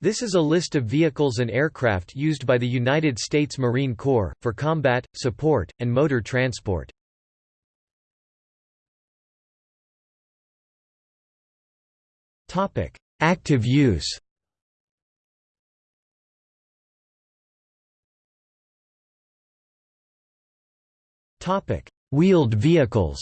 This is a list of vehicles and aircraft used by the United States Marine Corps, for combat, support, and motor transport. Active use. Wheeled vehicles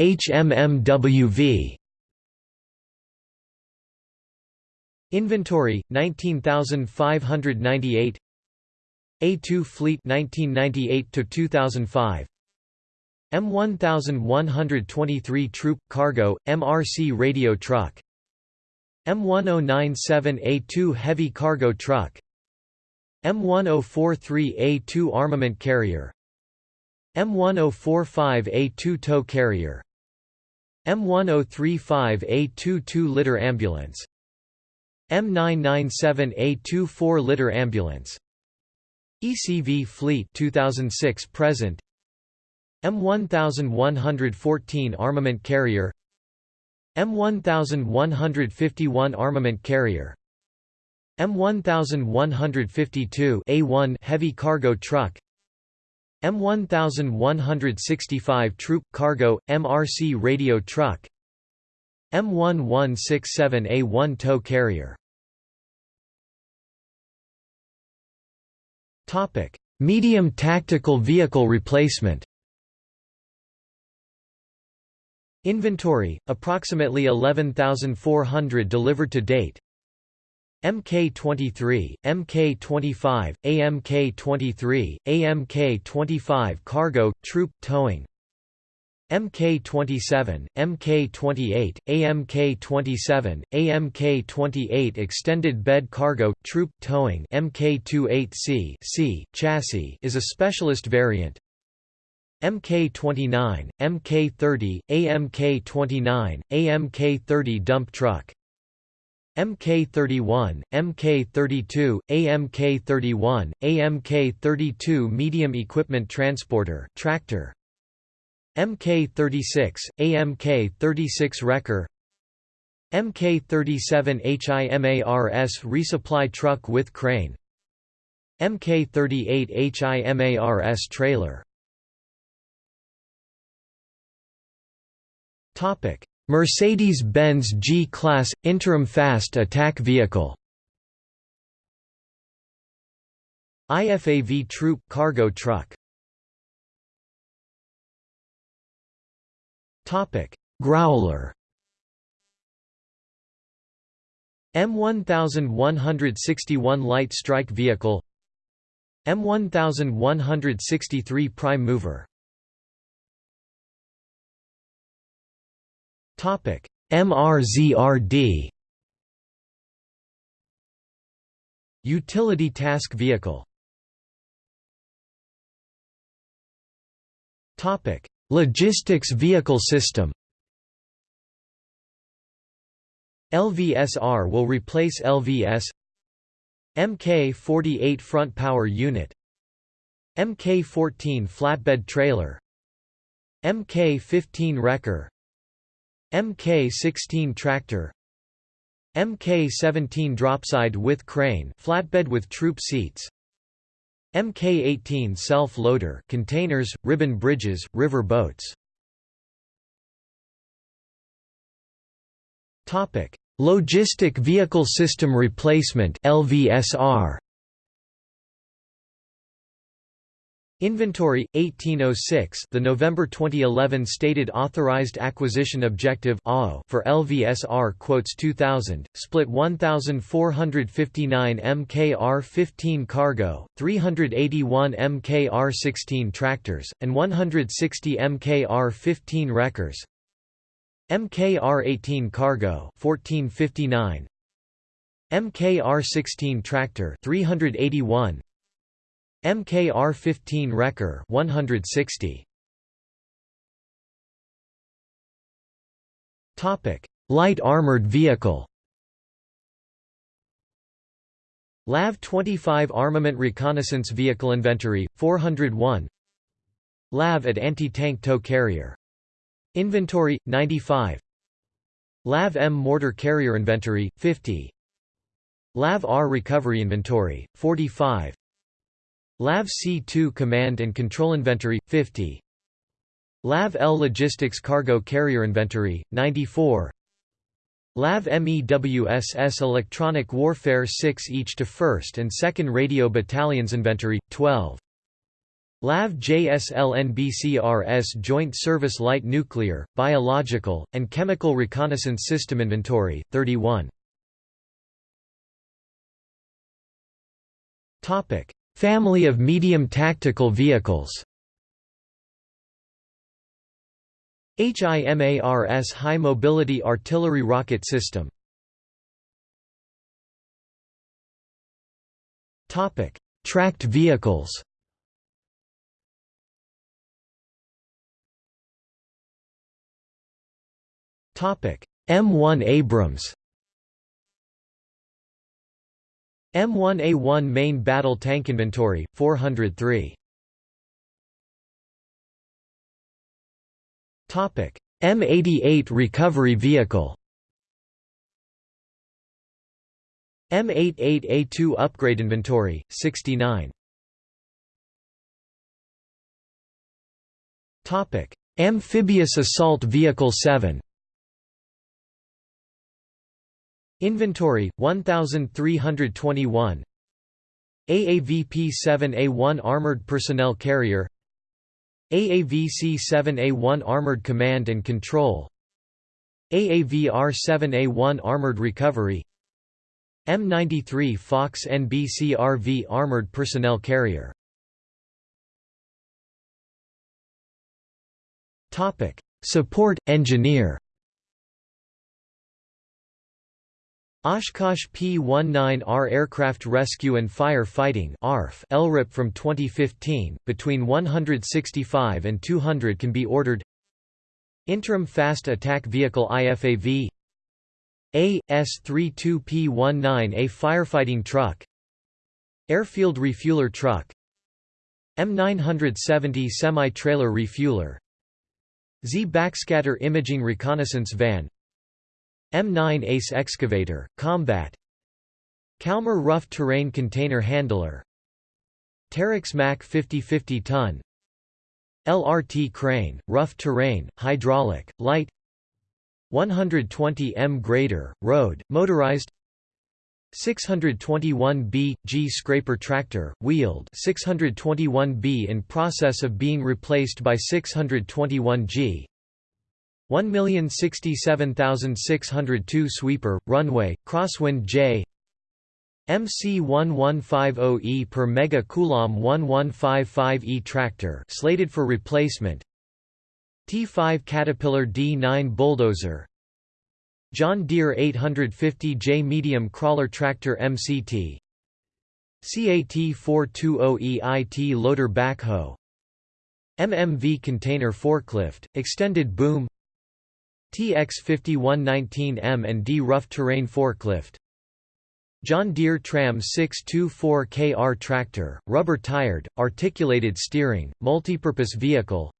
HMMWV Inventory 19598 A2 Fleet 1998 to 2005 M1123 Troop Cargo MRC Radio Truck. M1097A2 Heavy Cargo Truck. M1043A2 Armament Carrier M1045A2 Tow Carrier. M1035A2 2-liter ambulance. M997A2 4-liter ambulance. ECV Fleet 2006 present. M1114 armament carrier. M1151 armament carrier. M1152 A1 heavy cargo truck M1165 Troop Cargo, MRC Radio Truck M1167A1 Tow Carrier. Topic Medium Tactical Vehicle Replacement. Inventory, approximately 11,400 delivered to date MK-23, MK-25, AMK-23, AMK-25 cargo, troop, towing MK-27, MK-28, AMK-27, AMK-28 extended bed cargo, troop, towing MK-28C C, chassis is a specialist variant MK-29, MK-30, AMK-29, AMK-30 dump truck MK31, MK32, AMK31, AMK32 medium equipment transporter tractor. MK36, AMK36 wrecker. MK37 HIMARS resupply truck with crane. MK38 HIMARS trailer. Topic Mercedes-Benz G-Class – Interim Fast Attack Vehicle. IFAV Troop cargo truck. Growler. M1161 Light Strike Vehicle. M1163 Prime Mover MRZRD Utility Task Vehicle. Topic: Logistics Vehicle System. LVSR will replace LVS MK-48 Front Power Unit. MK-14 Flatbed Trailer. MK-15 Wrecker Mk16 tractor. Mk17 dropside with crane flatbed with troop seats. Mk18 self-loader containers, ribbon bridges, river boats. Logistic Vehicle System Replacement LVSR Inventory 1806 The November 2011 stated authorized acquisition objective for LVSR quotes 2000 split 1459 MKR15 cargo 381 MKR16 tractors and 160 MKR15 wreckers. MKR18 cargo 1459 MKR16 tractor 381 MKR-15 Wrecker 160. Topic: Light armored vehicle. LAV-25 Armament Reconnaissance Vehicle Inventory 401. LAV at anti-tank tow carrier Inventory 95 LAV-M mortar carrier inventory 50 LAV-R recovery inventory 45 LAV-C2 command and control inventory 50 LAV-L logistics cargo carrier inventory 94 LAV-MEWSS electronic warfare 6 each to 1st and 2nd radio battalions inventory 12 LAV-JSLNBCRS Joint Service Light Nuclear, Biological, and Chemical Reconnaissance System Inventory, 31 Family of medium tactical vehicles. HIMARS High Mobility Artillery Rocket System. Tracked vehicles. M1 Abrams M1A1 Main Battle Tank Inventory, 403 Topic: M88 Recovery Vehicle. M88A2 Upgrade Inventory, 69 Topic: Amphibious Assault Vehicle 7 Inventory 1321 AAVP-7A1 Armored Personnel Carrier. AAVC-7A1 Armored Command and Control. AAVR-7A1 Armored Recovery. M93 Fox NBC-RV Armored Personnel Carrier. Support Engineer Oshkosh P-19R Aircraft Rescue and Fire Fighting LRIP from 2015, between 165 and 200 can be ordered. Interim Fast Attack Vehicle IFAV A. S-32P-19A Firefighting Truck. Airfield Refueler Truck. M970 Semi-Trailer Refueler. Z Backscatter Imaging Reconnaissance Van M9 Ace Excavator, Combat. Kalmar Rough Terrain Container Handler. Terex Mac 50-50 ton. LRT Crane, Rough Terrain, Hydraulic, Light. 120 M Grader, Road, Motorized. 621B, G Scraper Tractor, Wheeled. 621B in process of being replaced by 621G 1,067,602 sweeper, runway, crosswind J MC1150E per mega coulomb 1155E tractor slated for replacement T5 Caterpillar D9 bulldozer John Deere 850J medium crawler tractor MCT CAT 420 EIT loader backhoe MMV container forklift, extended boom TX5119M and D rough terrain forklift. John Deere Tram 624KR tractor, rubber-tired, articulated steering, multipurpose vehicle.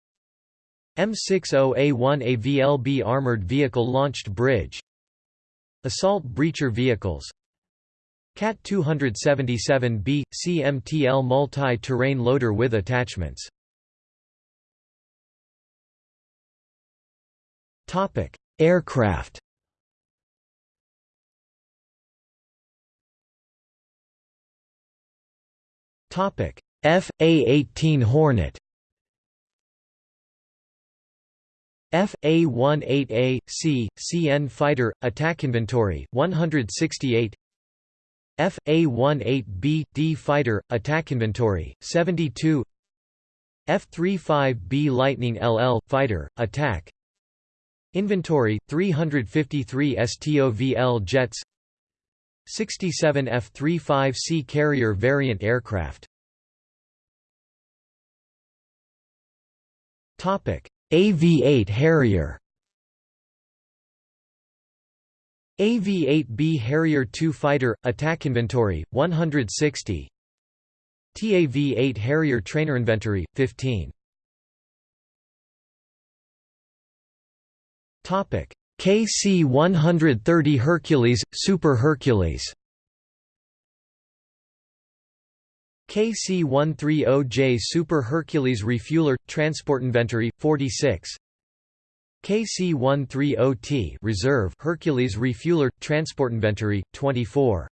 M60A1 AVLB armored vehicle launched bridge. Assault breacher vehicles. CAT 277B, CMTL multi-terrain loader with attachments Topic: Aircraft. Topic: F-A-18 Hornet. F-A-18A, C, CN Fighter, Attack Inventory, 168 F-A-18B, D Fighter, Attack Inventory, 72 F-35B Lightning LL, Fighter, Attack Inventory 353 STOVL jets. 67 F-35C carrier variant aircraft. Topic. AV-8 Harrier. AV-8B Harrier II fighter attack inventory 160 TAV-8 Harrier trainer inventory 15 KC-130 Hercules, Super Hercules. KC-130J Super Hercules Refueler – Transport Inventory, 46 KC-130T Reserve Hercules Refueler – Transport Inventory, 24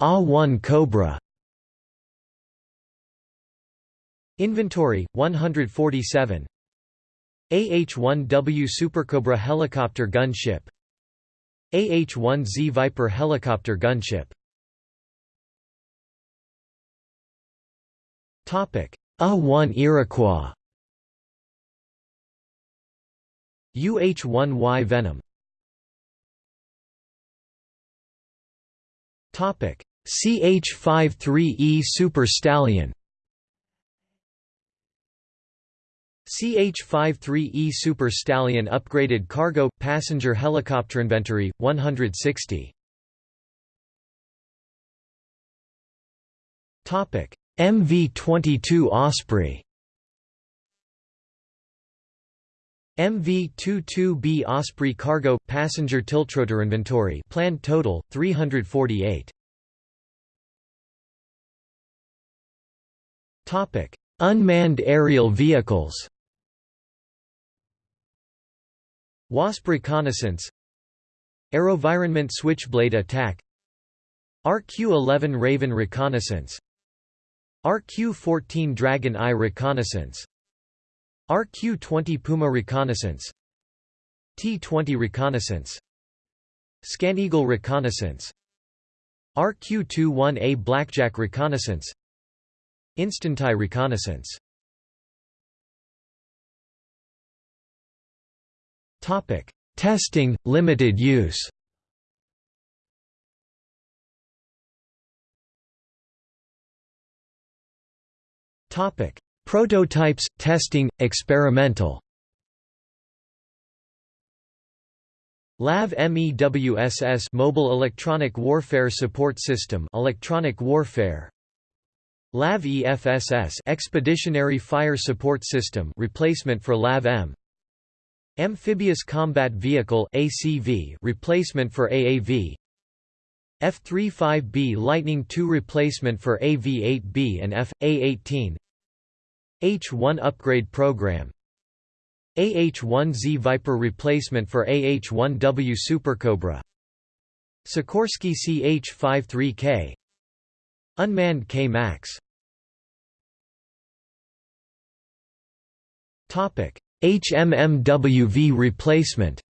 A-1 Cobra Inventory 147 AH-1W Supercobra helicopter gunship. AH-1Z Viper helicopter gunship. Topic. A-1 Iroquois. UH-1Y Venom. Topic. CH-53E Super Stallion CH-53E Super Stallion upgraded cargo – passenger helicopter inventory, 160 MV-22 Osprey. MV-22B Osprey cargo – passenger tiltrotor inventory planned total, 348 Unmanned aerial vehicles WASP reconnaissance. AeroVironment Switchblade attack. RQ-11 Raven reconnaissance. RQ-14 Dragon Eye reconnaissance. RQ-20 Puma reconnaissance. T-20 reconnaissance. ScanEagle reconnaissance. RQ-21A Blackjack reconnaissance. InstantEye reconnaissance Topic: Testing, limited use. Topic: Prototypes, testing, experimental. LAV MEWSS Mobile Electronic Warfare Support System Electronic Warfare LAV EFSS Expeditionary Fire Support System replacement for LAV M Amphibious Combat Vehicle ACV replacement for AAV F-35B Lightning II replacement for AV-8B and F.A-18 H-1 upgrade program. AH-1Z Viper replacement for AH-1W Supercobra. Sikorsky CH-53K Unmanned K-MAX HMMWV replacement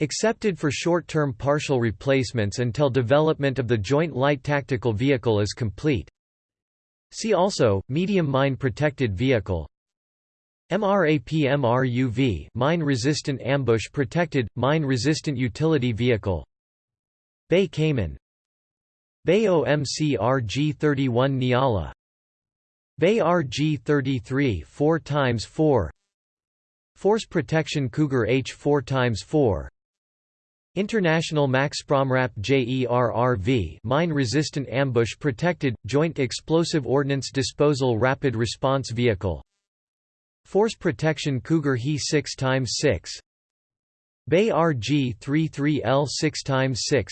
Accepted for short-term partial replacements until development of the Joint Light Tactical Vehicle is complete. See also, Medium Mine Protected Vehicle. MRAP-MRUV Mine-Resistant Ambush Protected, Mine-Resistant Utility Vehicle. BAE Caiman. BAE OMC RG-31 Nyala BAE RG-33 4x4 Force Protection Cougar H 4x4 International MaxxPro MRAP JERRV Mine-Resistant Ambush Protected, Joint Explosive Ordnance Disposal Rapid Response Vehicle. Force Protection Cougar He 6x6 BAE RG-33L 6x6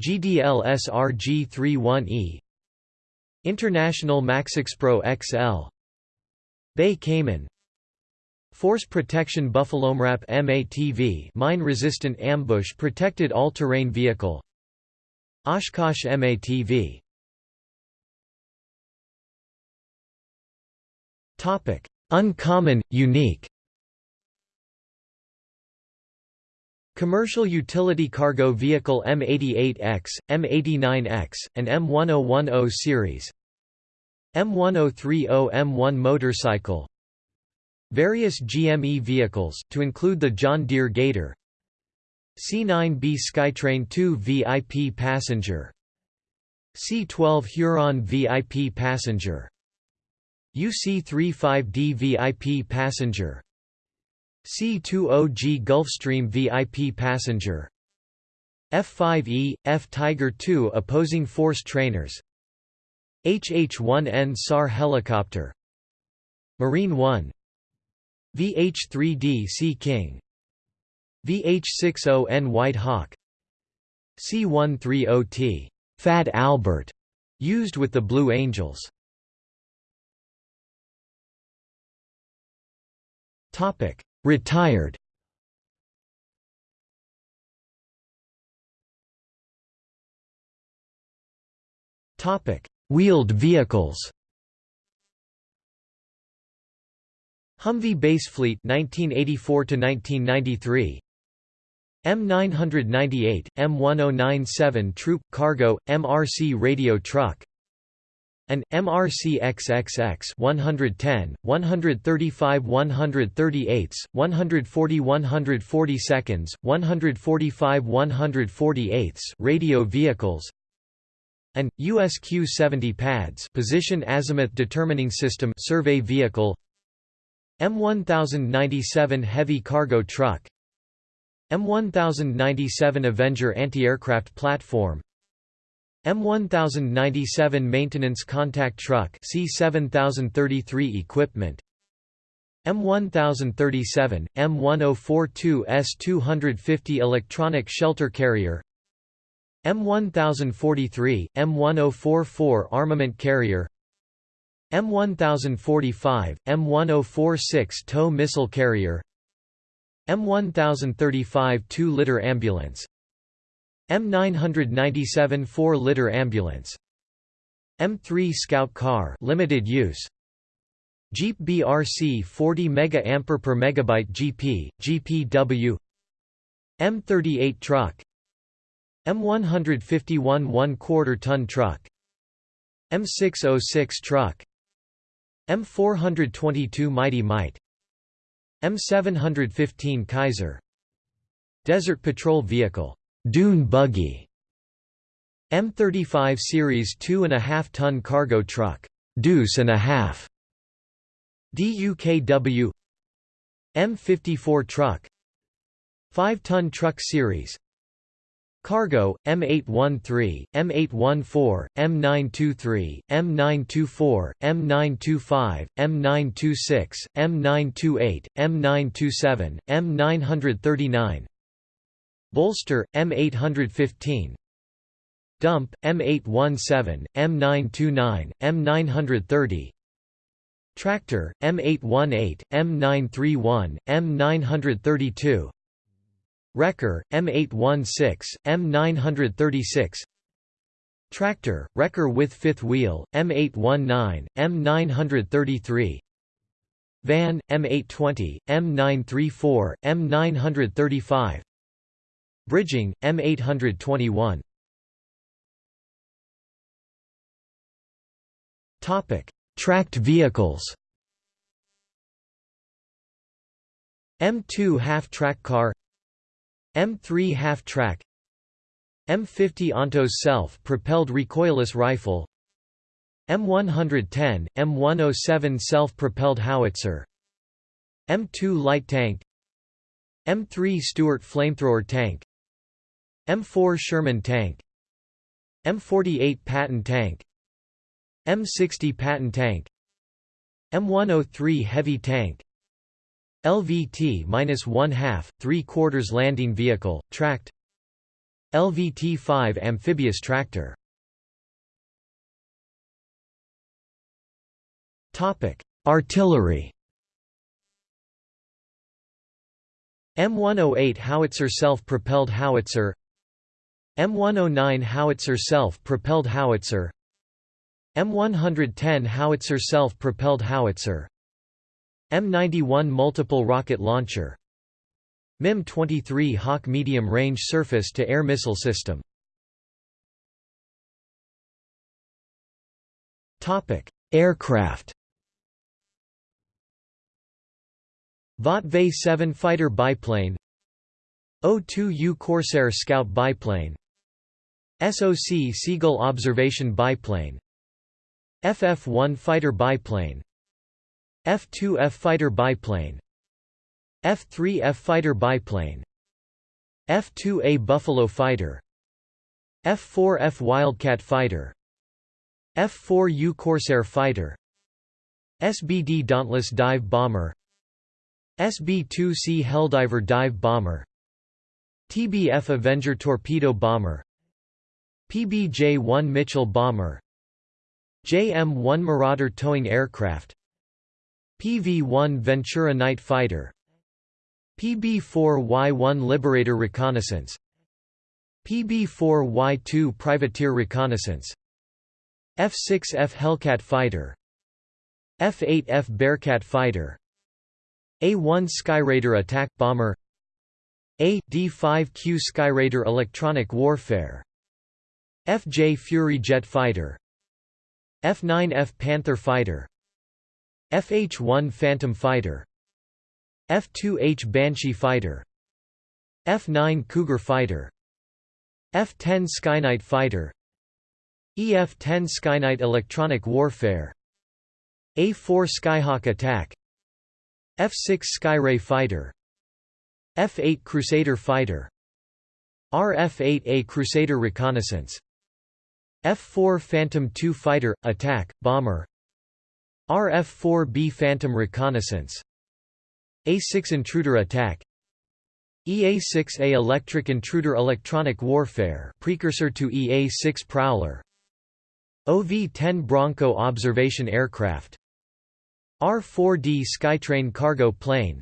GDLS RG-31E International MaxxPro XL BAE Caiman. Force Protection Buffalo MRAP MATV Mine-Resistant Ambush Protected All-Terrain Vehicle. Oshkosh MATV Uncommon, unique Commercial Utility Cargo Vehicle M88X, M89X, and M1010 series. M1030 M1 motorcycle. Various GME vehicles, to include the John Deere Gator. C9B Skytrain 2 VIP passenger. C12 Huron VIP passenger. UC-35D VIP passenger C-20G Gulfstream VIP passenger. F-5E, F-Tiger II opposing force trainers. HH-1N SAR helicopter. Marine 1 VH-3D Sea King. VH-60N White Hawk. C-130T Fat Albert used with the Blue Angels. Topic Retired. Topic. Wheeled vehicles. Humvee Basefleet 1984 to 1993 M998 M1097 Troop Cargo MRC radio truck an MRC XXX 110 135 138 140 140 seconds 145 148 radio vehicles an USQ-70 PADS position azimuth determining system survey vehicle M1097 heavy cargo truck M1097 Avenger anti-aircraft platform M1097 maintenance contact truck C7033 equipment. M1037 M1042 S250 electronic shelter carrier. M1043, M1044 armament carrier. M1045, M1046 tow missile carrier. M1035 2-liter ambulance M997 4-liter ambulance. M3 Scout car limited use. Jeep BRC 40 mAh per megabyte GP GPW M38 truck. M151 1 quarter ton truck. M606 truck. M422 Mighty Mite. M715 Kaiser. Desert Patrol Vehicle Dune Buggy M35 Series 2.5 ton cargo truck Deuce and a half DUKW M54 truck 5 ton truck series Cargo, M813, M814, M923, M924, M925, M926, M928, M927, M939 Bolster, M815 Dump, M817, M929, M930 Tractor, M818, M931, M932 Wrecker, M816, M936 Tractor, Wrecker with fifth wheel, M819, M933 Van, M820, M934, M935 Bridging, M821 Tracked vehicles. M2 half-track car. M3 half-track M50 Ontos self-propelled recoilless rifle. M110, M107 self-propelled howitzer. M2 light tank. M3 Stuart flamethrower tank M4 Sherman tank M48 Patton tank M60 Patton tank M103 heavy tank LVT minus one half, three quarters landing vehicle, tracked. LVT-5 amphibious tractor. Topic: Artillery. M108 howitzer self-propelled howitzer. M109 howitzer self-propelled howitzer. M110 howitzer self-propelled howitzer. M91 multiple rocket launcher. MIM-23 Hawk medium-range surface-to-air missile system. Aircraft. Vought V-7 fighter biplane. O-2U Corsair scout biplane SOC Seagull observation biplane FF-1 fighter biplane F-2F fighter biplane F-3F fighter biplane F-2A Buffalo fighter F-4F Wildcat fighter F-4U Corsair fighter SBD Dauntless dive bomber SB-2C Helldiver dive bomber TBF Avenger torpedo bomber PBJ-1 Mitchell bomber. JM-1 Marauder towing aircraft. PV-1 Ventura night fighter. PB-4Y-1 Liberator reconnaissance. PB-4Y-2 Privateer reconnaissance. F-6F Hellcat fighter. F-8F Bearcat fighter. A-1 Skyraider attack bomber. A D-5Q Skyraider electronic warfare FJ Fury jet fighter F-9F Panther fighter FH-1 Phantom fighter F-2H Banshee fighter F-9 Cougar fighter F-10 Skyknight fighter EF-10 Skyknight electronic warfare A-4 Skyhawk attack F-6 Skyray fighter F-8 Crusader fighter RF-8A Crusader reconnaissance F-4 Phantom II fighter, attack, bomber. RF-4B Phantom reconnaissance. A-6 Intruder attack. EA-6A Electric Intruder Electronic warfare precursor to EA-6 Prowler. OV-10 Bronco observation aircraft. R-4D Skytrain cargo plane.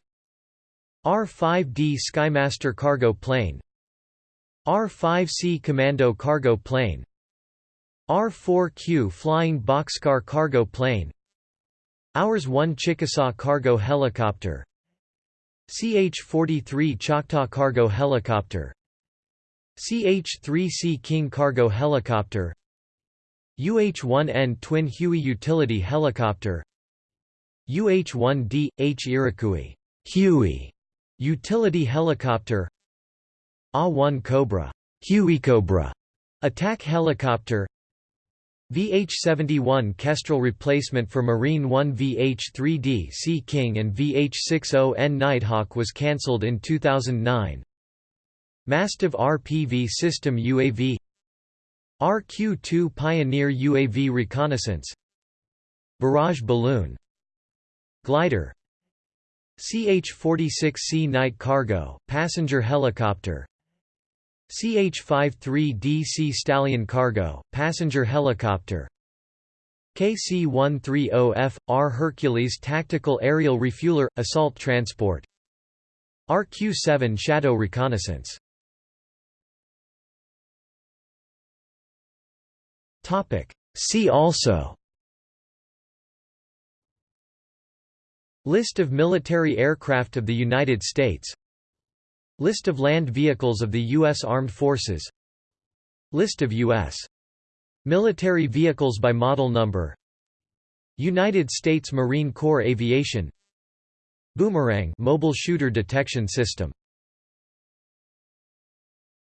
R-5D Skymaster cargo plane. R-5C Commando cargo plane R-4Q Flying Boxcar cargo plane. Hours-1 Chickasaw cargo helicopter. CH-43 Choctaw cargo helicopter. CH-3C King cargo helicopter. UH-1N Twin Huey utility helicopter. UH-1D, H Iroquois Huey utility helicopter. A-1 Cobra Huey Cobra attack helicopter VH-71 Kestrel replacement for Marine One VH-3D Sea King and VH-60N Nighthawk was cancelled in 2009. Mastiff RPV system UAV RQ-2 Pioneer UAV reconnaissance Barrage balloon Glider CH-46C night cargo, passenger helicopter CH-53D Sea Stallion Cargo, passenger helicopter. KC-130F, R Hercules Tactical Aerial Refueler, Assault Transport. RQ-7 Shadow Reconnaissance. See also. List of military aircraft of the United States List of land vehicles of the U.S. Armed Forces List of U.S. military vehicles by model number United States Marine Corps Aviation Boomerang mobile shooter detection system